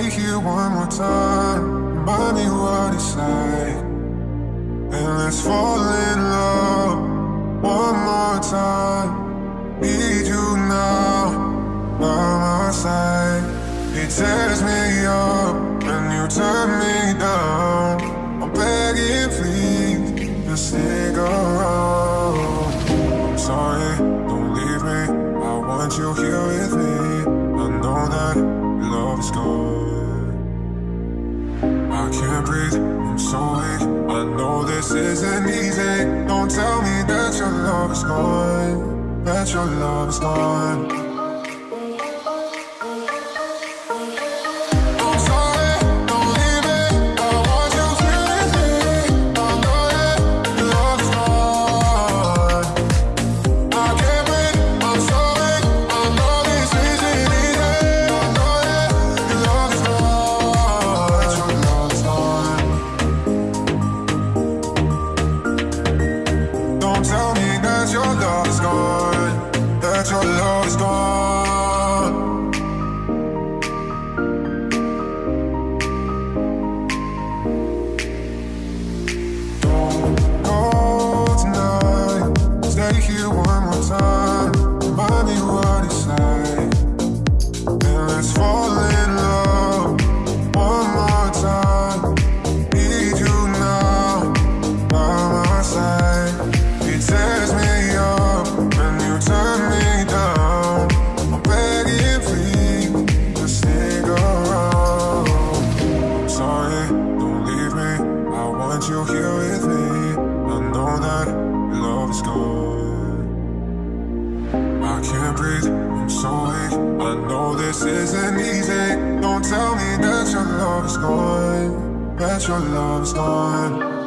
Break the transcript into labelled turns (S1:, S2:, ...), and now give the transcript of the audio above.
S1: Stay here one more time. Remind me what it's like. And let's fall in love one more time. Need you now by my side. It tears me up when you turn me down. I'm begging, please, just stick around. I'm sorry, don't leave me. I want you here with me. I can't breathe, I'm so weak. I know this isn't easy. Don't tell me that your love is gone. That your love is gone. Is gone. You here with me. I know that your love is gone. I can't breathe, I'm so weak. I know this isn't easy. Don't tell me that your love is gone. That your love is gone.